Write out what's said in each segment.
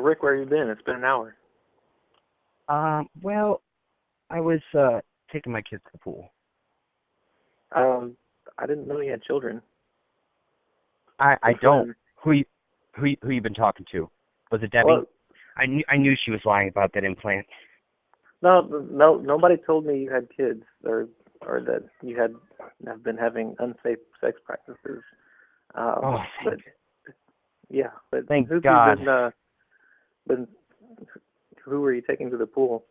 Rick, where have you been? It's been an hour. Um, well, I was uh taking my kids to the pool. Um, I didn't know you had children. I I don't. Who you, who you- who you been talking to? Was it Debbie? Well, I knew I knew she was lying about that implant. no, no, nobody told me you had kids or or that you had have been having unsafe sex practices. Um, Oh, but yeah, but Thank who have God. been, uh, been who were you taking to the pool?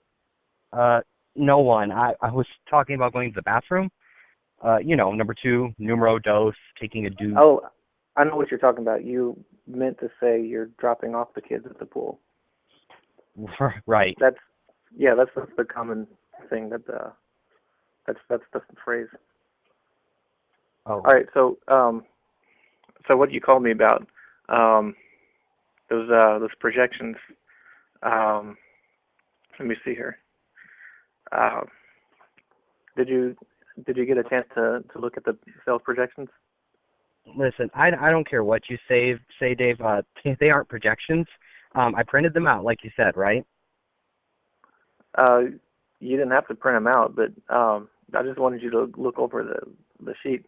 Uh, no one. I I was talking about going to the bathroom. Uh, you know, number two, numero dos, taking a dude. Oh, I know what you're talking about. You meant to say you're dropping off the kids at the pool. right. That's yeah, that's, that's the common thing that uh that's that's the phrase. Oh, All right, so um so what did you called me about um those uh those projections um let me see here. Um did you did you get a chance to to look at the sales projections? Listen, I, I don't care what you say, say Dave. Uh, they aren't projections. Um, I printed them out, like you said, right? Uh you didn't have to print them out, but um I just wanted you to look over the the sheet.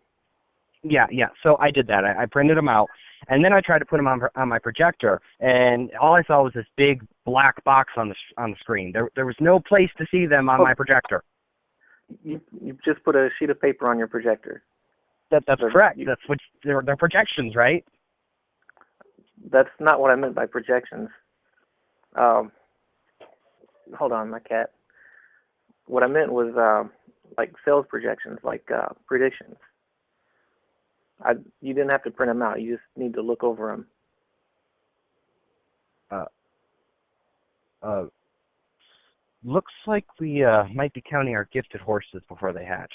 Yeah, yeah. So I did that. I, I printed them out, and then I tried to put them on on my projector, and all I saw was this big black box on the s- on the screen. There there was no place to see them on Oh. my projector. You you just put a sheet of paper on your projector. That that's They're- correct. you- That's what they're they're projections, right? That's not what I meant by projections. Um, hold on, my cat. What I meant was um, like sales projections, like uh, predictions. I you didn't have to print them out. You just need to look over them. Uh, uh, looks like we uh, might be counting our gifted horses before they hatch.